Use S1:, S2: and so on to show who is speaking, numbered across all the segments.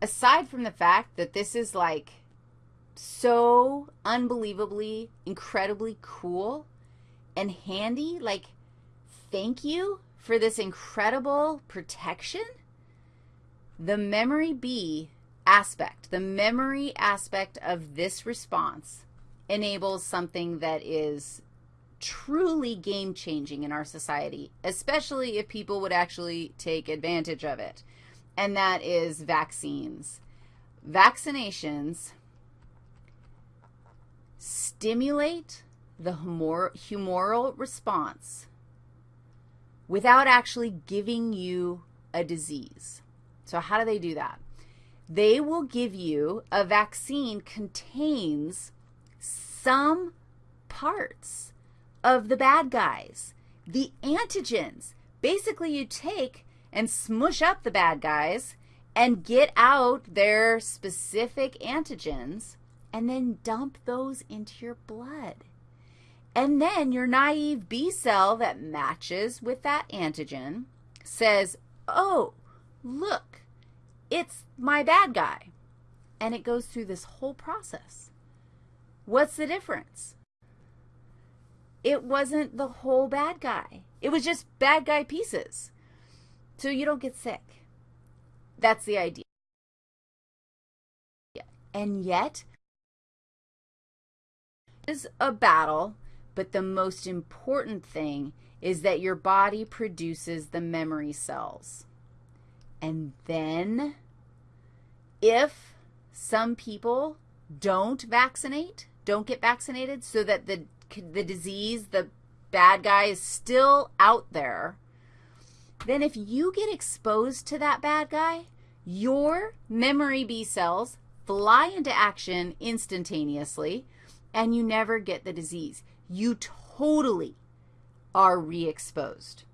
S1: aside from the fact that this is like so unbelievably, incredibly cool and handy, like thank you for this incredible protection, the memory B aspect, the memory aspect of this response enables something that is truly game-changing in our society, especially if people would actually take advantage of it, and that is vaccines. Vaccinations stimulate the humoral response without actually giving you a disease. So how do they do that? They will give you a vaccine contains some parts of the bad guys, the antigens. Basically, you take and smush up the bad guys and get out their specific antigens and then dump those into your blood. And then your naive B cell that matches with that antigen says, oh, look, it's my bad guy. And it goes through this whole process. What's the difference? It wasn't the whole bad guy. It was just bad guy pieces. So you don't get sick. That's the idea. And yet, is a battle but the most important thing is that your body produces the memory cells. And then if some people don't vaccinate, don't get vaccinated so that the, the disease, the bad guy is still out there, then if you get exposed to that bad guy, your memory B cells fly into action instantaneously, and you never get the disease you totally are re-exposed.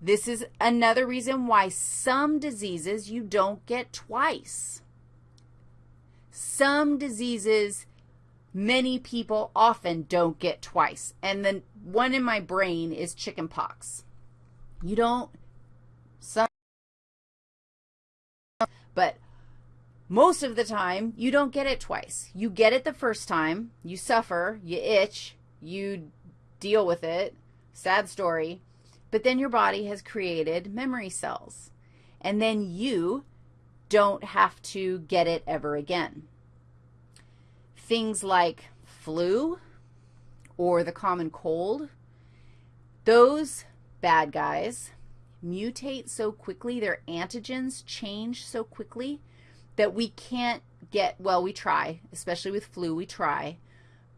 S1: This is another reason why some diseases you don't get twice. Some diseases many people often don't get twice. And the one in my brain is chickenpox. You don't, but most of the time, you don't get it twice. You get it the first time, you suffer, you itch, you deal with it, sad story, but then your body has created memory cells, and then you don't have to get it ever again. Things like flu or the common cold, those bad guys mutate so quickly, their antigens change so quickly that we can't get, well, we try, especially with flu, we try,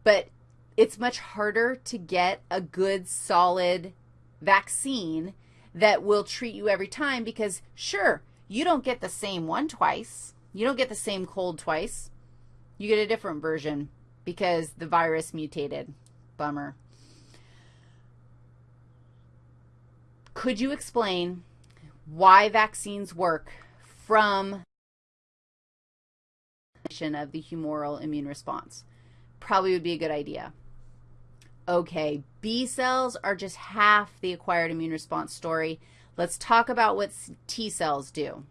S1: but it's much harder to get a good, solid vaccine that will treat you every time because, sure, you don't get the same one twice. You don't get the same cold twice. You get a different version because the virus mutated. Bummer. Could you explain why vaccines work from of the humoral immune response? Probably would be a good idea. Okay, B cells are just half the acquired immune response story. Let's talk about what T cells do.